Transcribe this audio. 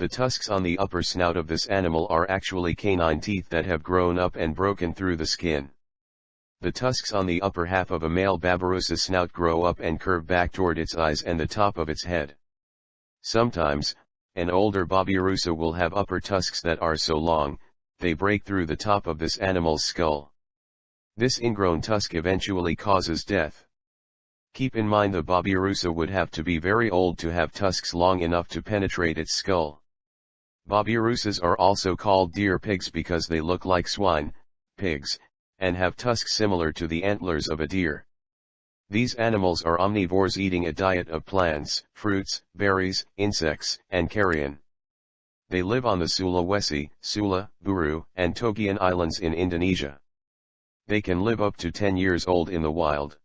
The tusks on the upper snout of this animal are actually canine teeth that have grown up and broken through the skin. The tusks on the upper half of a male Babirusa snout grow up and curve back toward its eyes and the top of its head. Sometimes, an older Babirusa will have upper tusks that are so long, they break through the top of this animal's skull. This ingrown tusk eventually causes death. Keep in mind the Babirusa would have to be very old to have tusks long enough to penetrate its skull. Babirusas are also called deer pigs because they look like swine, pigs, and have tusks similar to the antlers of a deer. These animals are omnivores eating a diet of plants, fruits, berries, insects, and carrion. They live on the Sulawesi, Sula, Buru, and Togian islands in Indonesia. They can live up to 10 years old in the wild.